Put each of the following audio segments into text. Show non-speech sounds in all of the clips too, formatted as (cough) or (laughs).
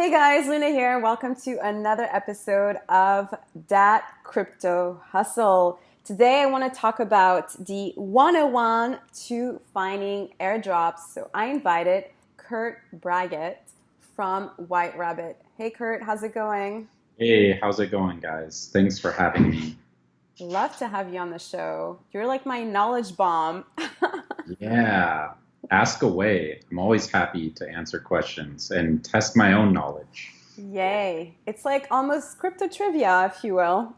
Hey guys, Luna here. Welcome to another episode of Dat Crypto Hustle. Today I want to talk about the 101 to finding airdrops. So I invited Kurt Braggett from White Rabbit. Hey Kurt, how's it going? Hey, how's it going, guys? Thanks for having me. Love to have you on the show. You're like my knowledge bomb. (laughs) yeah, ask away. I'm always happy to answer questions and test my own knowledge. Yay. It's like almost crypto trivia, if you will.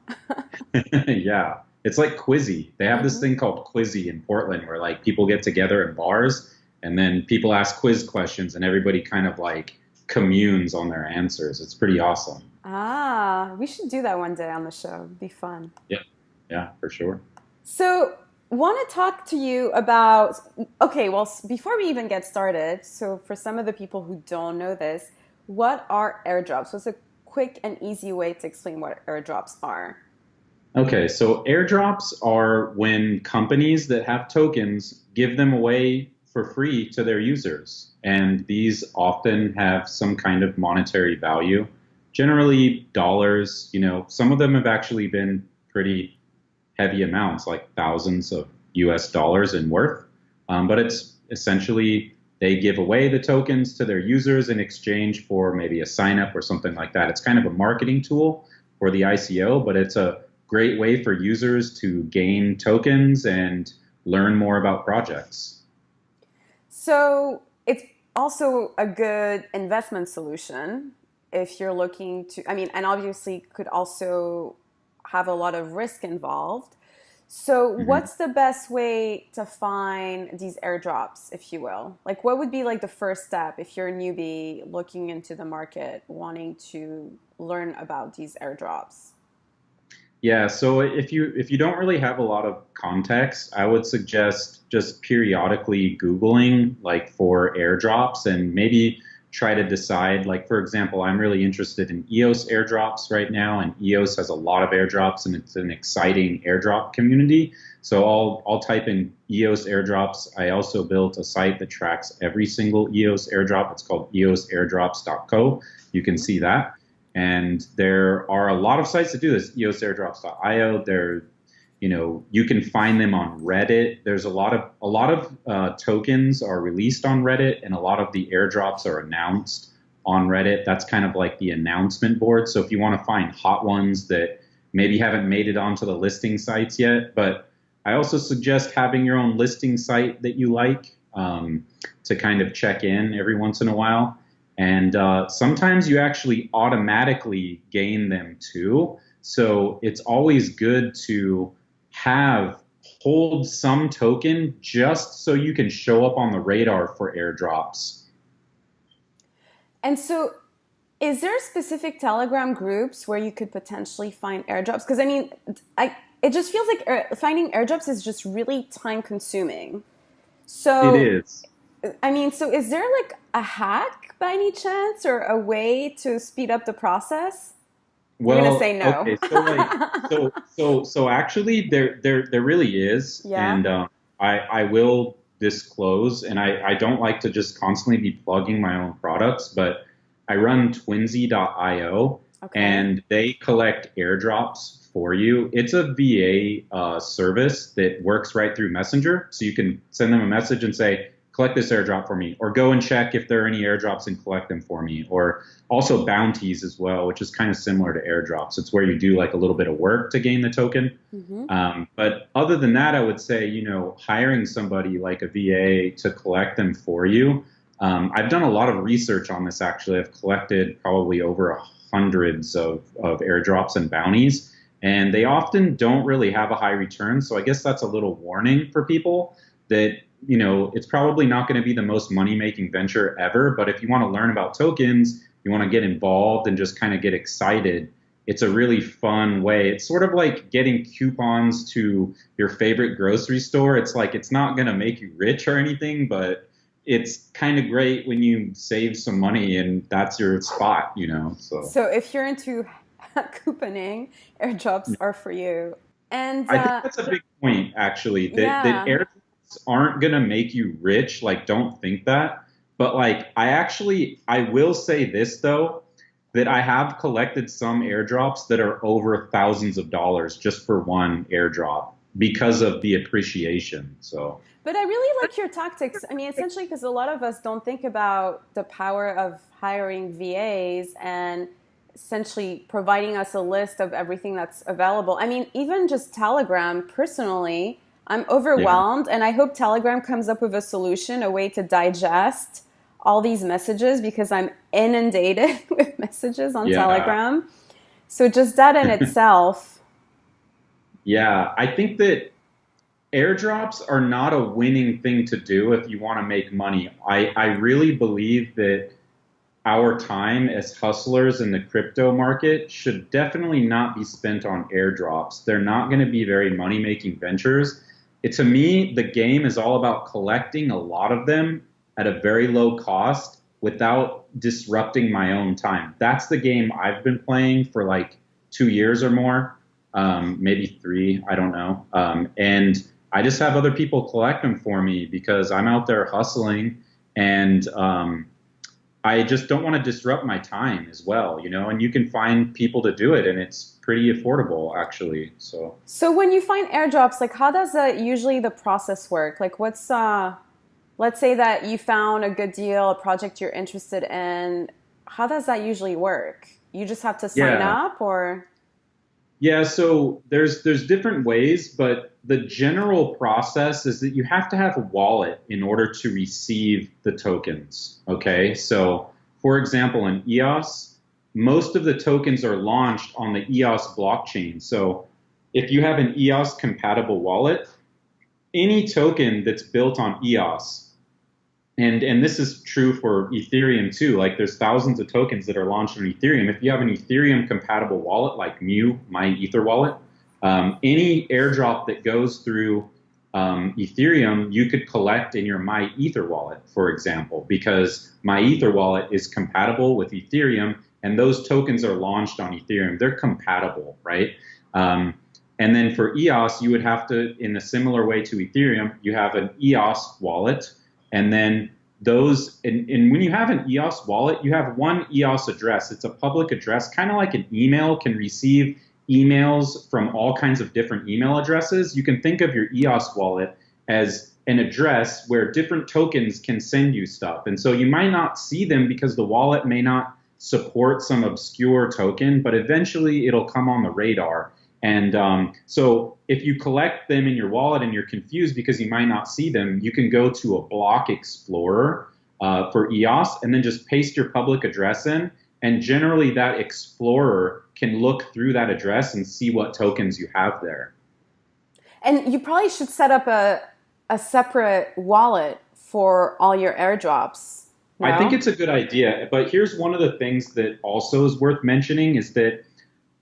(laughs) (laughs) yeah. It's like Quizzy. They have mm-hmm. this thing called Quizzy in Portland where like people get together in bars and then people ask quiz questions and everybody kind of like communes on their answers. It's pretty awesome. Ah, we should do that one day on the show. It'd be fun. Yeah. Yeah, for sure. So, want to talk to you about okay well before we even get started so for some of the people who don't know this what are airdrops? What's a quick and easy way to explain what airdrops are? Okay so airdrops are when companies that have tokens give them away for free to their users and these often have some kind of monetary value. Generally dollars you know some of them have actually been pretty heavy amounts, like thousands of US dollars in worth. Um, but it's essentially they give away the tokens to their users in exchange for maybe a sign up or something like that. It's kind of a marketing tool for the ICO, but it's a great way for users to gain tokens and learn more about projects. So it's also a good investment solution if you're looking to, I mean, and obviously could also have a lot of risk involved. So, mm-hmm. what's the best way to find these airdrops, if you will? Like, what would be like the first step if you're a newbie looking into the market, wanting to learn about these airdrops? Yeah, so if you if you don't really have a lot of context, I would suggest just periodically googling like for airdrops and maybe try to decide. Like, for example, I'm really interested in EOS airdrops right now, and EOS has a lot of airdrops, and it's an exciting airdrop community. So I'll, I'll type in EOS airdrops. I also built a site that tracks every single EOS airdrop. It's called eosairdrops.co. You can mm-hmm. see that. And there are a lot of sites that do this, eosairdrops.io. There you know you can find them on reddit. There's a lot of a lot of uh, tokens are released on reddit and a lot of the airdrops are announced on reddit. That's kind of like the announcement board. So if you want to find hot ones that maybe haven't made it onto the listing sites yet but i also suggest having your own listing site that you like um, to kind of check in every once in a while. And uh, sometimes you actually automatically gain them too. So it's always good to have hold some token just so you can show up on the radar for airdrops. And so is there specific Telegram groups where you could potentially find airdrops? Because I mean, I, it just feels like air, finding airdrops is just really time consuming. So it is. I mean, so is there like a hack by any chance or a way to speed up the process? Well, You're gonna say no. Okay, so like, (laughs) so so so actually, there there there really is, yeah. and um, I I will disclose, and I I don't like to just constantly be plugging my own products, but I run Twinsy.io, okay. and they collect airdrops for you. It's a VA uh, service that works right through Messenger, so you can send them a message and say, collect this airdrop for me, or go and check if there are any airdrops and collect them for me, or also bounties as well, which is kind of similar to airdrops. It's where you do like a little bit of work to gain the token. Mm-hmm. Um, but other than that, I would say, you know, hiring somebody like a VA to collect them for you. Um, I've done a lot of research on this actually. I've collected probably over hundreds of, of airdrops and bounties, and they often don't really have a high return. So I guess that's a little warning for people that you know, it's probably not going to be the most money making venture ever, but if you want to learn about tokens, you want to get involved and just kind of get excited, it's a really fun way. It's sort of like getting coupons to your favorite grocery store. It's like it's not going to make you rich or anything, but it's kind of great when you save some money and that's your spot, you know. So So if you're into (laughs) couponing, airdrops are for you. And uh, I think uh, that's a big point actually. That, yeah. that airdrops aren't going to make you rich. Like, don't think that. But like, I actually, I will say this though. that I have collected some airdrops that are over thousands of dollars just for one airdrop because of the appreciation. So but I really like your tactics. I mean, essentially, because a lot of us don't think about the power of hiring VAs and essentially providing us a list of everything that's available. I mean, even just Telegram, personally, I'm overwhelmed, yeah. and I hope Telegram comes up with a solution, a way to digest all these messages because I'm inundated (laughs) with messages on yeah. Telegram. So, just that in (laughs) itself. Yeah, I think that airdrops are not a winning thing to do if you want to make money. I, I really believe that our time as hustlers in the crypto market should definitely not be spent on airdrops. They're not going to be very money making ventures. It, to me, the game is all about collecting a lot of them at a very low cost without disrupting my own time. That's the game I've been playing for like two years or more, um, maybe three, I don't know. Um, and I just have other people collect them for me because I'm out there hustling and um, I just don't want to disrupt my time as well, you know. And you can find people to do it, and it's pretty affordable actually. So. So when you find airdrops, like how does that usually the process work? Like what's uh, let's say that you found a good deal, a project you're interested in. How does that usually work? You just have to sign yeah. up, or yeah, so there's there's different ways, but the general process is that you have to have a wallet in order to receive the tokens. Okay, so for example, in EOS, most of the tokens are launched on the EOS blockchain. So if you have an EOS compatible wallet, any token that's built on EOS and and this is true for Ethereum too. Like there's thousands of tokens that are launched on Ethereum. If you have an Ethereum compatible wallet like Mu, my Ether wallet, um, any airdrop that goes through um, Ethereum, you could collect in your My Ether wallet, for example, because My Ether wallet is compatible with Ethereum, and those tokens are launched on Ethereum. They're compatible, right? Um, and then for EOS, you would have to, in a similar way to Ethereum, you have an EOS wallet and then those, and, and, when you have an EOS wallet, you have one EOS address. It's a public address, kind of like an email can receive emails from all kinds of different email addresses. You can think of your EOS wallet as an address where different tokens can send you stuff. And so you might not see them because the wallet may not support some obscure token, but eventually it'll come on the radar. And um, so if you collect them in your wallet and you're confused because you might not see them, you can go to a block explorer uh, for EOS and then just paste your public address in. And generally, that explorer can look through that address and see what tokens you have there. And you probably should set up a, a separate wallet for all your airdrops. No? I think it's a good idea. But here's one of the things that also is worth mentioning is that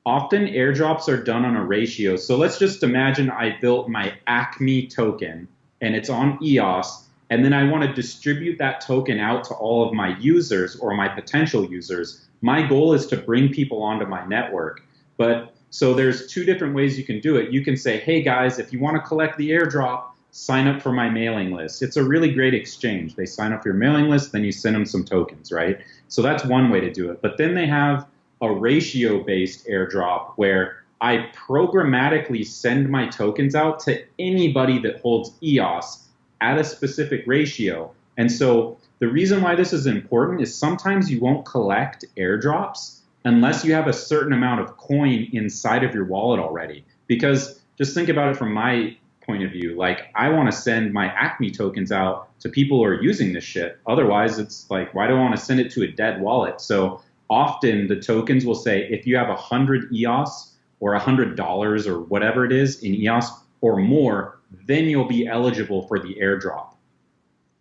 often airdrops are done on a ratio. So let's just imagine I built my Acme token and it's on EOS, and then I want to distribute that token out to all of my users or my potential users. My goal is to bring people onto my network. But so there's two different ways you can do it. You can say, hey guys, if you want to collect the airdrop, sign up for my mailing list. It's a really great exchange. They sign up for your mailing list, then you send them some tokens, right? So that's one way to do it. But then they have a ratio based airdrop where I programmatically send my tokens out to anybody that holds EOS at a specific ratio. And so the reason why this is important is sometimes you won't collect airdrops unless you have a certain amount of coin inside of your wallet already. Because just think about it from my point of view. Like, I want to send my Acme tokens out to people who are using this shit. Otherwise, it's like, why do I want to send it to a dead wallet? So often the tokens will say if you have 100 EOS or $100 or whatever it is in EOS or more, then you'll be eligible for the airdrop.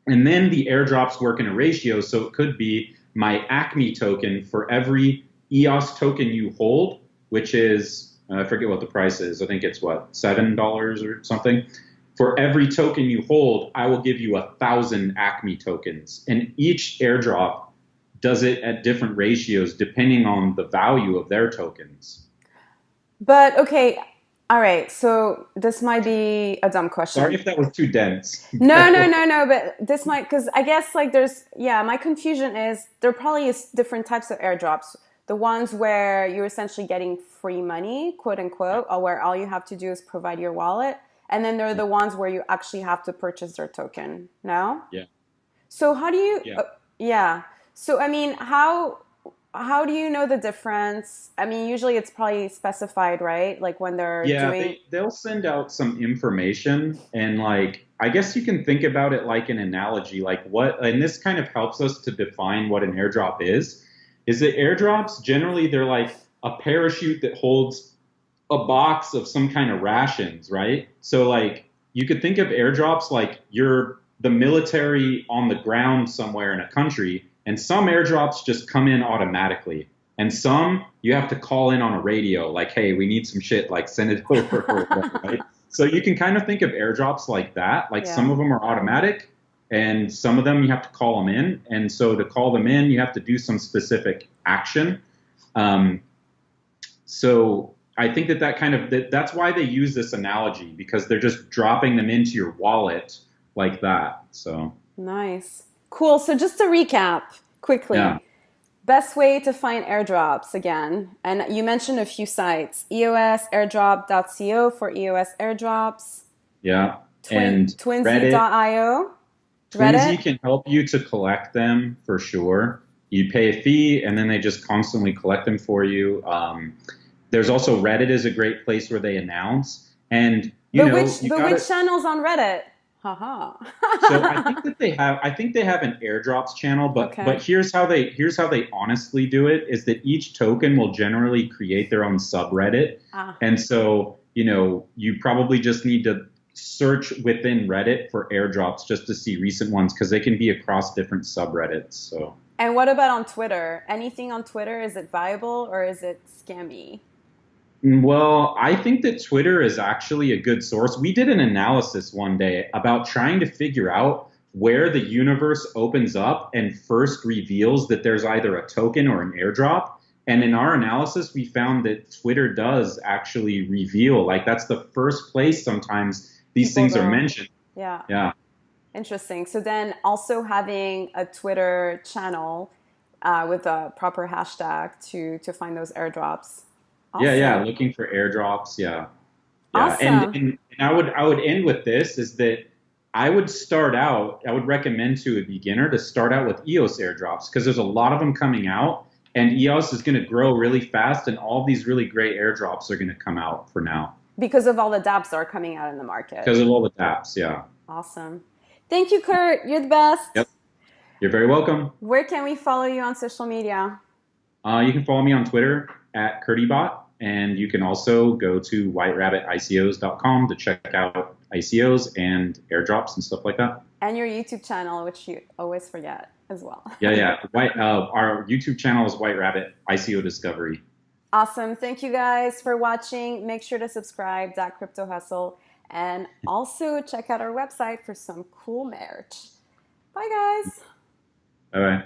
And then the airdrops work in a ratio, so it could be my Acme token for every EOS token you hold, which is, uh, I forget what the price is. I think it's what, $7 or something. For every token you hold, I will give you a thousand Acme tokens. And each airdrop does it at different ratios depending on the value of their tokens. But okay, all right. So this might be a dumb question. Sorry if that was too dense. no, no, (laughs) no, no. But this might because I guess like there's yeah. My confusion is there probably is different types of airdrops. the ones where you're essentially getting free money, quote unquote, or where all you have to do is provide your wallet. And then there are the ones where you actually have to purchase their token. No? Yeah. So how do you Yeah. uh, yeah. So I mean, how how do you know the difference? I mean, usually it's probably specified, right? Like when they're Yeah, doing they, they'll send out some information and like I guess you can think about it like an analogy, like what and this kind of helps us to define what an airdrop is. Is that airdrops generally they're like a parachute that holds a box of some kind of rations, right? So like you could think of airdrops like you're the military on the ground somewhere in a country, and some airdrops just come in automatically. And some you have to call in on a radio, like, hey, we need some shit, like send it over, (laughs) right? So you can kind of think of airdrops like that. Like Yeah. some of them are automatic, and some of them you have to call them in. And so to call them in, you have to do some specific action. Um, so I think that that kind of that, that's why they use this analogy because they're just dropping them into your wallet like that. So Nice. Cool. So just to recap quickly. Yeah. Best way to find airdrops again. And you mentioned a few sites. EOS airdrop.co for EOS airdrops. yeah, Twin, and. Twinsy.io. Twinsy can help you to collect them for sure. You pay a fee, and then they just constantly collect them for you. Um, there's also Reddit is a great place where they announce, and you but know, which but gotta- which channels on Reddit? Haha. so I think that they have I think they have an airdrops channel, but Okay. but here's how they here's how they honestly do it is that each token will generally create their own subreddit. Ah, And so, you know, you probably just need to search within Reddit for airdrops just to see recent ones because they can be across different subreddits. So and what about on Twitter? Anything on Twitter? Is it viable or is it scammy? Well, I think that Twitter is actually a good source. We did an analysis one day about trying to figure out where the universe opens up and first reveals that there's either a token or an airdrop. And in our analysis, we found that Twitter does actually reveal, like, that's the first place sometimes these People things are mentioned. Yeah. Yeah. Interesting. So then also having a Twitter channel uh, with a proper hashtag to to find those airdrops. Yeah, yeah, looking for airdrops. Yeah, yeah. Awesome. And, and and I would I would end with this is that I would start out. I would recommend to a beginner to start out with EOS airdrops because there's a lot of them coming out, and EOS is going to grow really fast, and all these really great airdrops are going to come out for now Because of all the dApps that are coming out in the market. because of all the apps. Yeah, Awesome. Thank you, Kurt. You're the best. Yep. you're very welcome. Where can we follow you on social media? Uh, you can follow me on Twitter at KurtieBot, and you can also go to whiterabbitICOs.com to check out ICOs and airdrops and stuff like that. And your YouTube channel, which you always forget as well. (laughs) Yeah, yeah. White, uh, our YouTube channel is White Rabbit ICO Discovery. Awesome. Thank you guys for watching. Make sure to subscribe, that Crypto Hustle, and also check out our website for some cool merch. Bye, guys. All right.